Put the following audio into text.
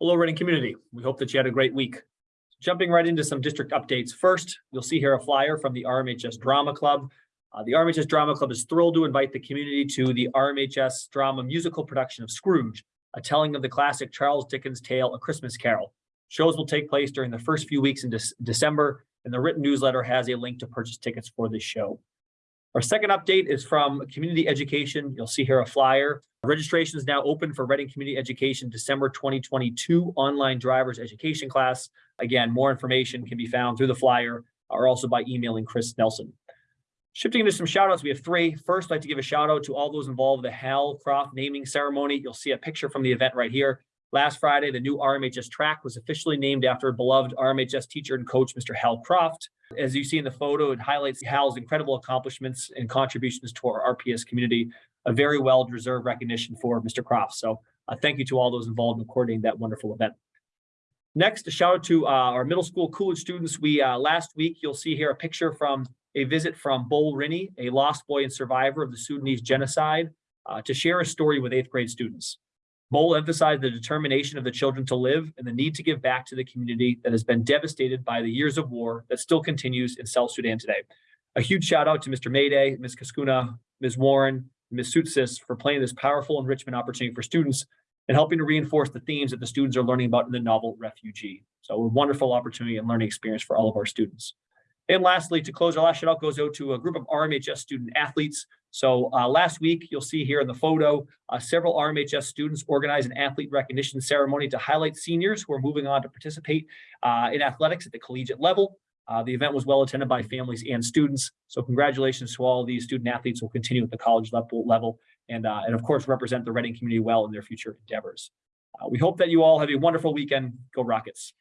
Hello, Reading community. We hope that you had a great week. Jumping right into some district updates. First, you'll see here a flyer from the RMHS Drama Club. Uh, the RMHS Drama Club is thrilled to invite the community to the RMHS drama musical production of Scrooge, a telling of the classic Charles Dickens tale, A Christmas Carol. Shows will take place during the first few weeks in Dec- December, and the written newsletter has a link to purchase tickets for this show. Our second update is from Community Education. You'll see here a flyer. Registration is now open for Reading Community Education December 2022 online driver's education class. Again, more information can be found through the flyer or also by emailing Chris Nelson. Shifting to some shout outs, we have three. First, I'd like to give a shout out to all those involved in the Hal Croft naming ceremony. You'll see a picture from the event right here. Last Friday, the new RMHS track was officially named after beloved RMHS teacher and coach, Mr. Hal Croft. As you see in the photo, it highlights Hal's incredible accomplishments and contributions to our RPS community. A very well-deserved recognition for Mr. Croft. So uh, thank you to all those involved in coordinating that wonderful event. Next, a shout out to uh, our middle school Coolidge students. We uh, last week, you'll see here a picture from a visit from Bol Rini, a lost boy and survivor of the Sudanese genocide, uh, to share a story with eighth grade students. Bol emphasized the determination of the children to live and the need to give back to the community that has been devastated by the years of war that still continues in South Sudan today. A huge shout out to Mr. Mayday, Ms. Kaskuna, Ms. Warren, Ms. Sutsis for playing this powerful enrichment opportunity for students and helping to reinforce the themes that the students are learning about in the novel Refugee. So a wonderful opportunity and learning experience for all of our students. And lastly, to close, our last shout out goes out to a group of RMHS student athletes. So uh, last week, you'll see here in the photo, uh, several RMHS students organized an athlete recognition ceremony to highlight seniors who are moving on to participate uh, in athletics at the collegiate level. Uh, the event was well attended by families and students. So congratulations to all these student athletes who will continue at the college level, level and, uh, and of course, represent the Reading community well in their future endeavors. Uh, we hope that you all have a wonderful weekend. Go Rockets.